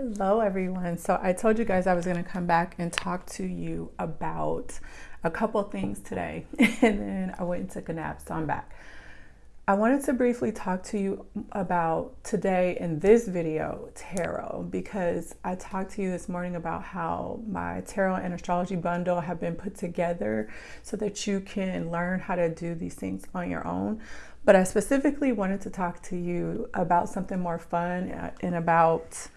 Hello, everyone. So, I told you guys I was going to come back and talk to you about a couple things today, and then I went and took a nap, so I'm back. I wanted to briefly talk to you about today in this video tarot because I talked to you this morning about how my tarot and astrology bundle have been put together so that you can learn how to do these things on your own. But I specifically wanted to talk to you about something more fun uh, and about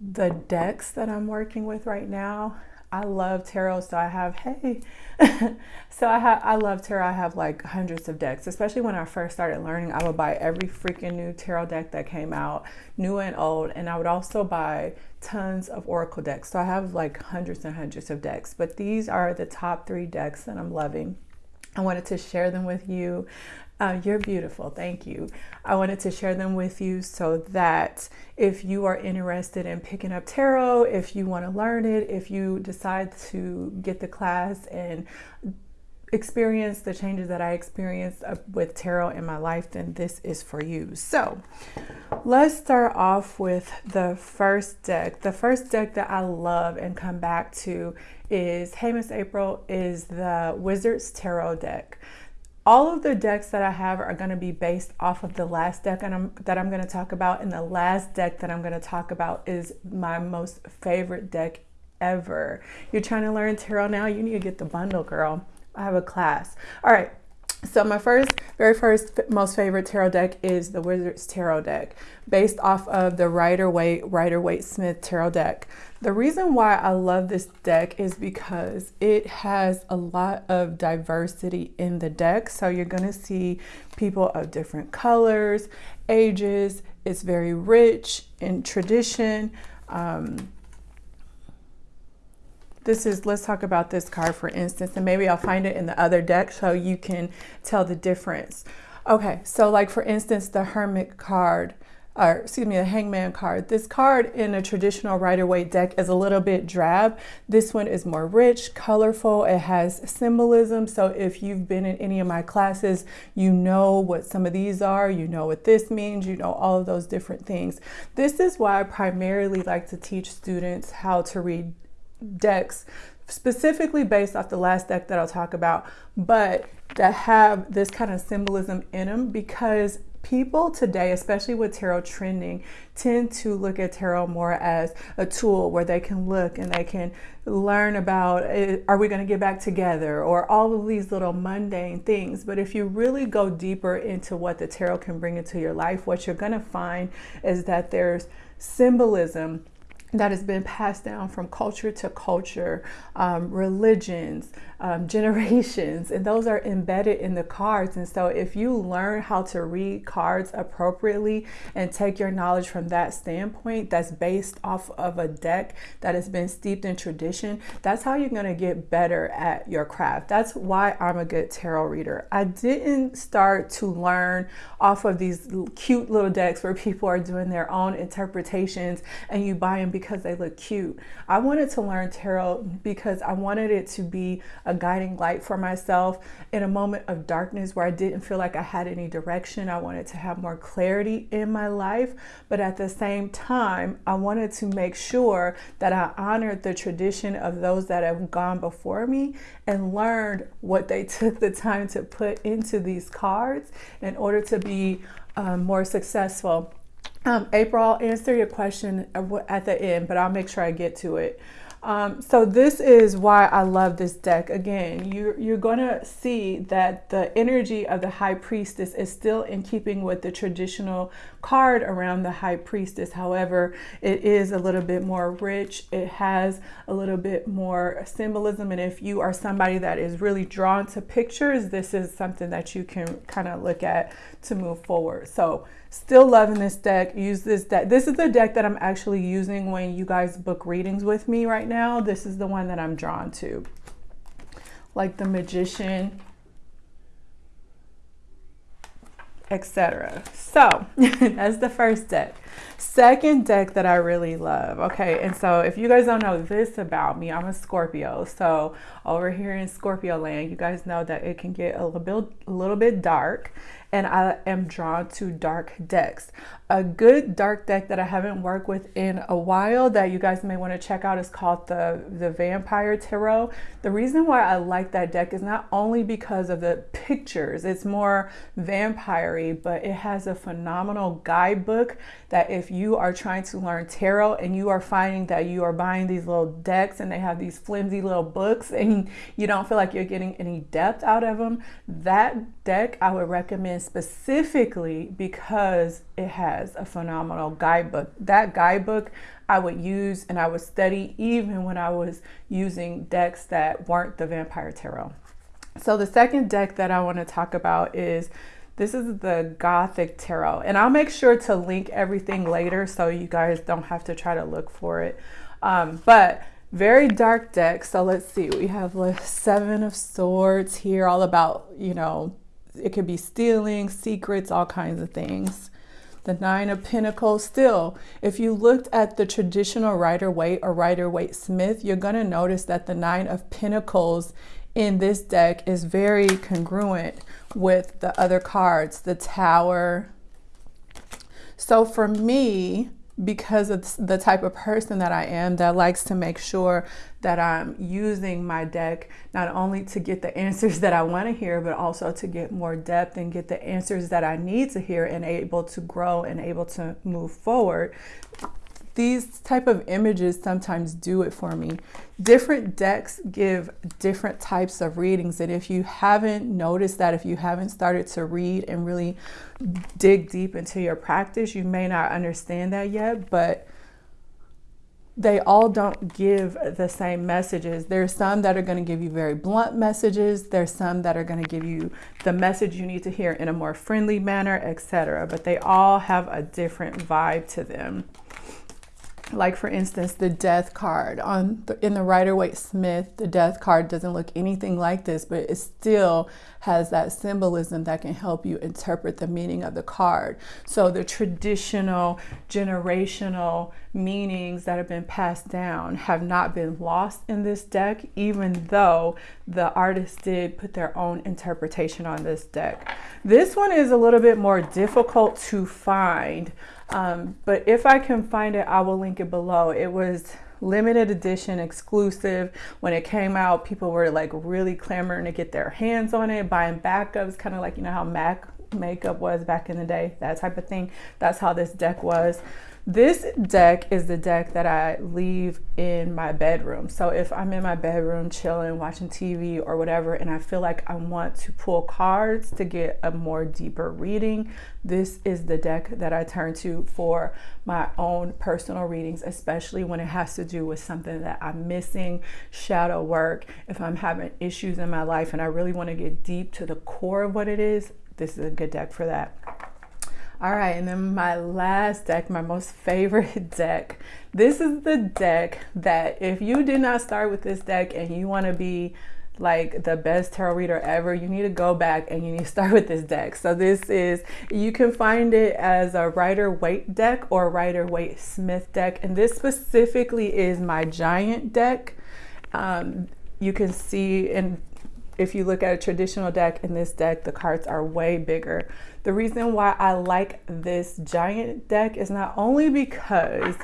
the decks that I'm working with right now. I love tarot, so I have hey, so I have I love tarot. I have like hundreds of decks. Especially when I first started learning, I would buy every freaking new tarot deck that came out, new and old, and I would also buy tons of oracle decks. So I have like hundreds and hundreds of decks. But these are the top three decks that I'm loving. I wanted to share them with you. Uh, you're beautiful. Thank you. I wanted to share them with you so that if you are interested in picking up tarot, if you want to learn it, if you decide to get the class and experience the changes that I experienced uh, with tarot in my life, then this is for you. So let's start off with the first deck. The first deck that I love and come back to is Hey Miss April is the Wizards Tarot deck. All of the decks that I have are going to be based off of the last deck and I'm, that I'm going to talk about. And the last deck that I'm going to talk about is my most favorite deck ever. You're trying to learn tarot now? You need to get the bundle, girl. I have a class. All right. So my first, very first, most favorite tarot deck is the Wizard's Tarot deck, based off of the Rider Waite Rider Waite Smith Tarot deck. The reason why I love this deck is because it has a lot of diversity in the deck. So you're going to see people of different colors, ages. It's very rich in tradition. Um, this is, let's talk about this card for instance, and maybe I'll find it in the other deck so you can tell the difference. Okay, so like for instance, the Hermit card, or excuse me, the Hangman card. This card in a traditional Rider-Waite deck is a little bit drab. This one is more rich, colorful. It has symbolism. So if you've been in any of my classes, you know what some of these are. You know what this means. You know all of those different things. This is why I primarily like to teach students how to read decks specifically based off the last deck that I'll talk about, but that have this kind of symbolism in them because people today, especially with tarot trending, tend to look at tarot more as a tool where they can look and they can learn about eh, are we going to get back together or all of these little mundane things. But if you really go deeper into what the tarot can bring into your life, what you're going to find is that there's symbolism that has been passed down from culture to culture, um, religions, um, generations, and those are embedded in the cards. And so, if you learn how to read cards appropriately and take your knowledge from that standpoint, that's based off of a deck that has been steeped in tradition, that's how you're going to get better at your craft. That's why I'm a good tarot reader. I didn't start to learn off of these cute little decks where people are doing their own interpretations and you buy them because they look cute. I wanted to learn tarot because I wanted it to be a guiding light for myself in a moment of darkness where I didn't feel like I had any direction. I wanted to have more clarity in my life, but at the same time, I wanted to make sure that I honored the tradition of those that have gone before me and learned what they took the time to put into these cards in order to be um, more successful. Um, April, I'll answer your question at the end, but I'll make sure I get to it. Um, so this is why I love this deck. Again, you're, you're going to see that the energy of the High Priestess is still in keeping with the traditional card around the High Priestess. However, it is a little bit more rich. It has a little bit more symbolism. And if you are somebody that is really drawn to pictures, this is something that you can kind of look at to move forward. So Still loving this deck. Use this deck. This is the deck that I'm actually using when you guys book readings with me right now. This is the one that I'm drawn to. Like the Magician, etc. So that's the first deck. Second deck that I really love. Okay, and so if you guys don't know this about me, I'm a Scorpio. So over here in Scorpio land, you guys know that it can get a little bit, a little bit dark and I am drawn to dark decks. A good dark deck that I haven't worked with in a while that you guys may want to check out is called the, the Vampire Tarot. The reason why I like that deck is not only because of the pictures, it's more vampire but it has a phenomenal guidebook that if you are trying to learn tarot and you are finding that you are buying these little decks and they have these flimsy little books and you don't feel like you're getting any depth out of them, that deck I would recommend specifically because it has a phenomenal guidebook. That guidebook I would use and I would study even when I was using decks that weren't the Vampire Tarot. So the second deck that I want to talk about is this is the Gothic Tarot. And I'll make sure to link everything later so you guys don't have to try to look for it. Um, but very dark deck. So let's see, we have the Seven of Swords here, all about, you know, it could be stealing, secrets, all kinds of things. The Nine of Pentacles, still, if you looked at the traditional Rider Waite or Rider Waite Smith, you're going to notice that the Nine of Pentacles in this deck is very congruent with the other cards, the Tower. So for me, because of the type of person that I am that likes to make sure that I'm using my deck not only to get the answers that I want to hear, but also to get more depth and get the answers that I need to hear and able to grow and able to move forward these type of images sometimes do it for me. Different decks give different types of readings. And if you haven't noticed that, if you haven't started to read and really dig deep into your practice, you may not understand that yet, but they all don't give the same messages. There's some that are going to give you very blunt messages. There's some that are going to give you the message you need to hear in a more friendly manner, etc. But they all have a different vibe to them like for instance the death card. On the, in the Rider Waite Smith the death card doesn't look anything like this but it still has that symbolism that can help you interpret the meaning of the card so the traditional generational meanings that have been passed down have not been lost in this deck even though the artist did put their own interpretation on this deck this one is a little bit more difficult to find um, but if I can find it, I will link it below. It was limited edition exclusive. When it came out, people were like really clamoring to get their hands on it, buying backups, kind of like, you know, how Mac makeup was back in the day, that type of thing. That's how this deck was. This deck is the deck that I leave in my bedroom. So if I'm in my bedroom chilling, watching TV or whatever, and I feel like I want to pull cards to get a more deeper reading, this is the deck that I turn to for my own personal readings, especially when it has to do with something that I'm missing, shadow work, if I'm having issues in my life and I really want to get deep to the core of what it is, this is a good deck for that. All right, and then my last deck, my most favorite deck. This is the deck that if you did not start with this deck and you want to be like the best tarot reader ever, you need to go back and you need to start with this deck. So this is, you can find it as a Rider Waite deck or Rider Waite Smith deck. And this specifically is my giant deck. Um, you can see in if you look at a traditional deck in this deck, the cards are way bigger. The reason why I like this giant deck is not only because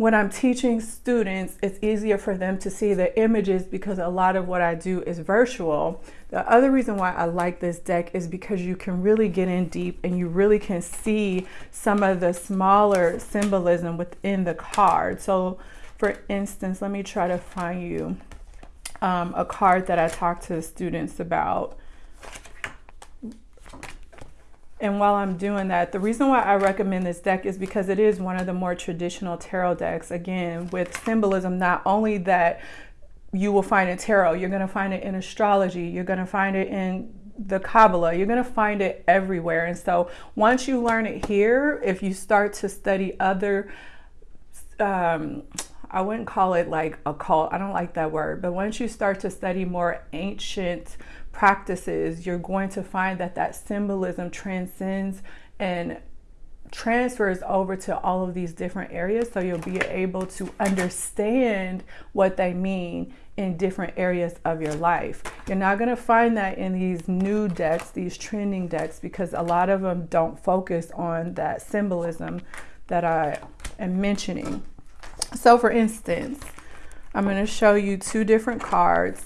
when I'm teaching students, it's easier for them to see the images because a lot of what I do is virtual. The other reason why I like this deck is because you can really get in deep and you really can see some of the smaller symbolism within the card. So for instance, let me try to find you um, a card that I talk to students about. And while I'm doing that, the reason why I recommend this deck is because it is one of the more traditional tarot decks, again, with symbolism, not only that you will find in tarot, you're going to find it in astrology, you're going to find it in the Kabbalah, you're going to find it everywhere. And so once you learn it here, if you start to study other um, I wouldn't call it like a cult. I don't like that word. But once you start to study more ancient practices, you're going to find that that symbolism transcends and transfers over to all of these different areas so you'll be able to understand what they mean in different areas of your life. You're not going to find that in these new decks, these trending decks, because a lot of them don't focus on that symbolism that I am mentioning. So for instance, I'm going to show you two different cards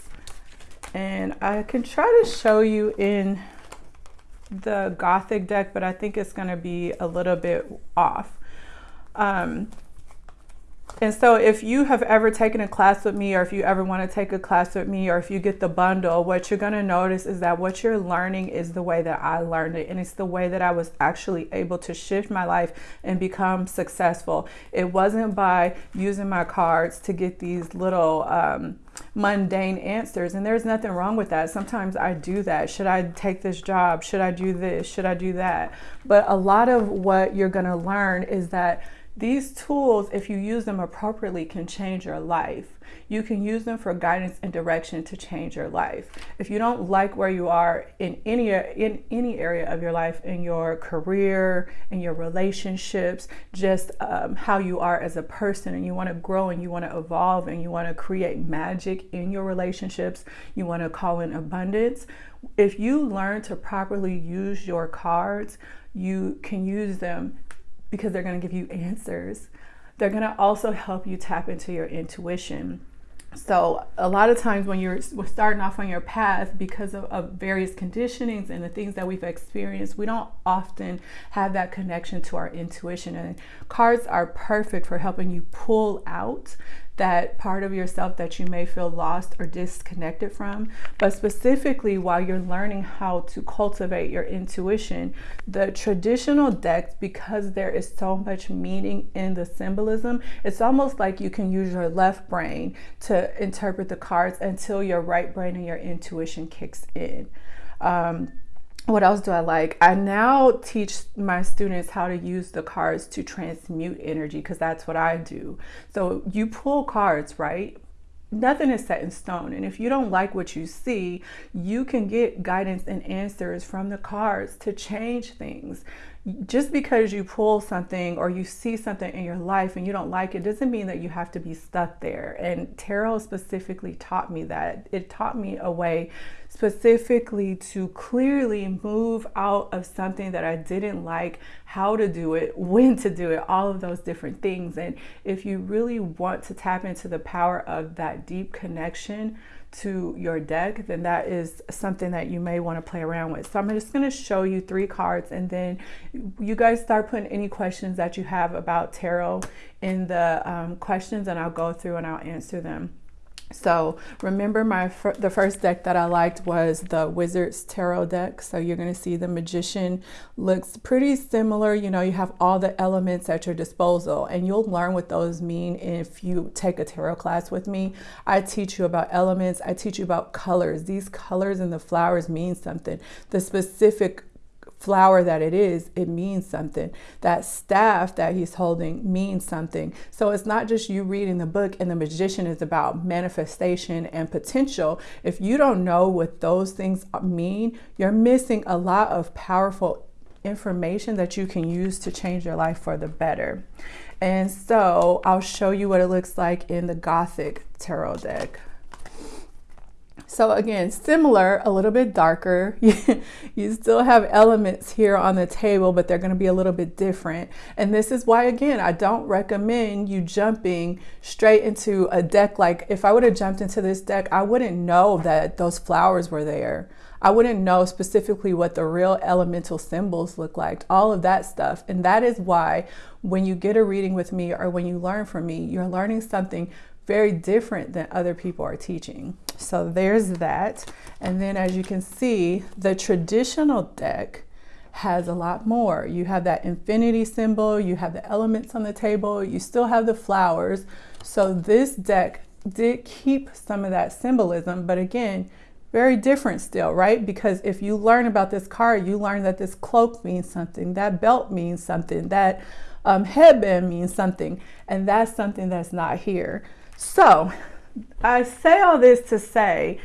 and I can try to show you in the Gothic deck, but I think it's going to be a little bit off. Um, and so if you have ever taken a class with me or if you ever want to take a class with me or if you get the bundle, what you're going to notice is that what you're learning is the way that I learned it. And it's the way that I was actually able to shift my life and become successful. It wasn't by using my cards to get these little um, mundane answers. And there's nothing wrong with that. Sometimes I do that. Should I take this job? Should I do this? Should I do that? But a lot of what you're going to learn is that these tools, if you use them appropriately, can change your life. You can use them for guidance and direction to change your life. If you don't like where you are in any in any area of your life, in your career, in your relationships, just um, how you are as a person, and you want to grow and you want to evolve and you want to create magic in your relationships, you want to call in abundance. If you learn to properly use your cards, you can use them because they're going to give you answers. They're going to also help you tap into your intuition. So a lot of times when you're starting off on your path because of, of, various conditionings and the things that we've experienced, we don't often have that connection to our intuition. And cards are perfect for helping you pull out that part of yourself that you may feel lost or disconnected from. But specifically, while you're learning how to cultivate your intuition, the traditional decks, because there is so much meaning in the symbolism, it's almost like you can use your left brain to interpret the cards until your right brain and your intuition kicks in. Um, what else do I like? I now teach my students how to use the cards to transmute energy because that's what I do. So you pull cards, right? Nothing is set in stone. And if you don't like what you see, you can get guidance and answers from the cards to change things just because you pull something or you see something in your life and you don't like it doesn't mean that you have to be stuck there. And tarot specifically taught me that. It taught me a way specifically to clearly move out of something that I didn't like, how to do it, when to do it, all of those different things. And if you really want to tap into the power of that deep connection, to your deck, then that is something that you may want to play around with. So I'm just going to show you three cards and then you guys start putting any questions that you have about tarot in the um, questions and I'll go through and I'll answer them. So remember my the first deck that I liked was the Wizard's Tarot deck. So you're going to see the Magician looks pretty similar. You know, you have all the elements at your disposal and you'll learn what those mean if you take a tarot class with me. I teach you about elements. I teach you about colors. These colors and the flowers mean something. The specific flower that it is, it means something. That staff that he's holding means something. So it's not just you reading the book and the magician is about manifestation and potential. If you don't know what those things mean, you're missing a lot of powerful information that you can use to change your life for the better. And so I'll show you what it looks like in the Gothic Tarot deck. So again, similar, a little bit darker. you still have elements here on the table, but they're gonna be a little bit different. And this is why, again, I don't recommend you jumping straight into a deck. Like if I would have jumped into this deck, I wouldn't know that those flowers were there. I wouldn't know specifically what the real elemental symbols look like, all of that stuff. And that is why when you get a reading with me or when you learn from me, you're learning something very different than other people are teaching. So there's that. And then as you can see, the traditional deck has a lot more. You have that infinity symbol, you have the elements on the table, you still have the flowers. So this deck did keep some of that symbolism, but again, very different still, right? Because if you learn about this card, you learn that this cloak means something, that belt means something, that um, headband means something, and that's something that's not here. So I say all this to say,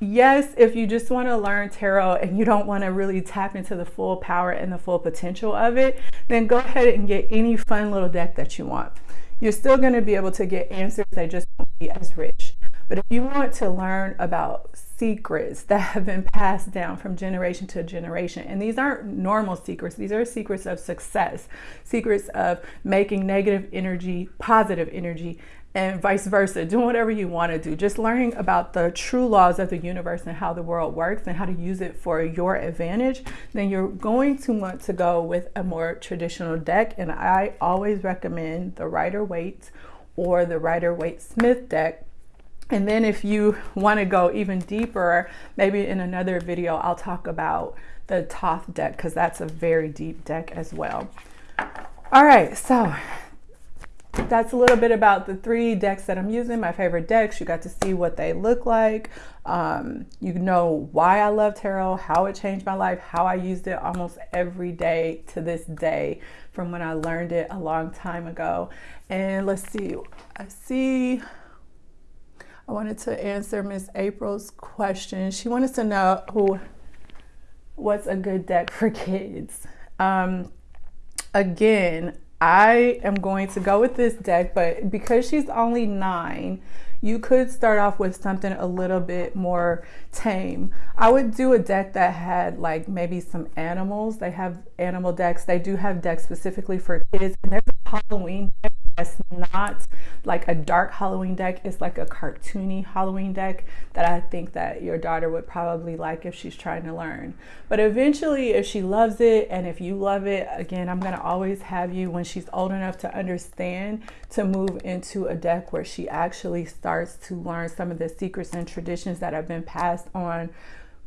yes, if you just want to learn tarot and you don't want to really tap into the full power and the full potential of it, then go ahead and get any fun little deck that you want. You're still going to be able to get answers that just won't be as rich. But if you want to learn about secrets that have been passed down from generation to generation, and these aren't normal secrets, these are secrets of success, secrets of making negative energy positive energy, and vice versa, doing whatever you want to do. Just learning about the true laws of the universe and how the world works and how to use it for your advantage, then you're going to want to go with a more traditional deck. And I always recommend the Rider Waite or the Rider Waite Smith deck and then if you want to go even deeper, maybe in another video, I'll talk about the Thoth deck because that's a very deep deck as well. All right, so that's a little bit about the three decks that I'm using, my favorite decks. You got to see what they look like. Um, you know why I love tarot, how it changed my life, how I used it almost every day to this day from when I learned it a long time ago. And let's see, I see I wanted to answer Miss April's question. She wanted to know who, what's a good deck for kids. Um, again, I am going to go with this deck, but because she's only nine, you could start off with something a little bit more tame. I would do a deck that had like maybe some animals. They have animal decks. They do have decks specifically for kids. And there's a Halloween deck it's not like a dark Halloween deck. It's like a cartoony Halloween deck that I think that your daughter would probably like if she's trying to learn. But eventually, if she loves it and if you love it, again, I'm going to always have you when she's old enough to understand to move into a deck where she actually starts to learn some of the secrets and traditions that have been passed on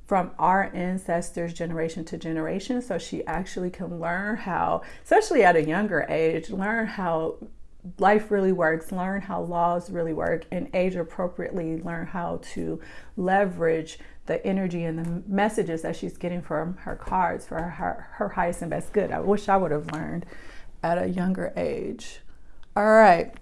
from our ancestors generation to generation so she actually can learn how especially at a younger age learn how life really works, learn how laws really work, and age appropriately learn how to leverage the energy and the messages that she's getting from her cards for her, her highest and best good. I wish I would have learned at a younger age. All right.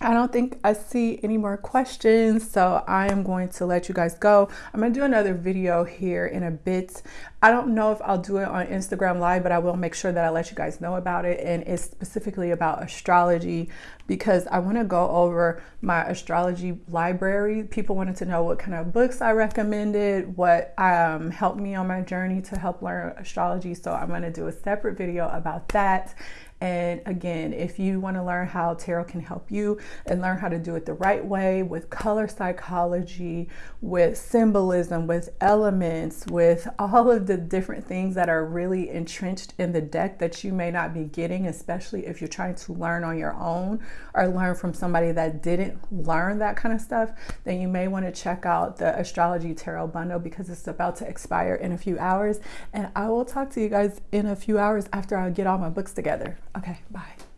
I don't think I see any more questions, so I am going to let you guys go. I'm going to do another video here in a bit. I don't know if I'll do it on Instagram Live, but I will make sure that I let you guys know about it. And it's specifically about astrology because I want to go over my astrology library. People wanted to know what kind of books I recommended, what um, helped me on my journey to help learn astrology. So I'm going to do a separate video about that and again, if you want to learn how tarot can help you and learn how to do it the right way with color psychology, with symbolism, with elements, with all of the different things that are really entrenched in the deck that you may not be getting, especially if you're trying to learn on your own or learn from somebody that didn't learn that kind of stuff, then you may want to check out the Astrology Tarot Bundle because it's about to expire in a few hours. And I will talk to you guys in a few hours after I get all my books together. Okay, bye.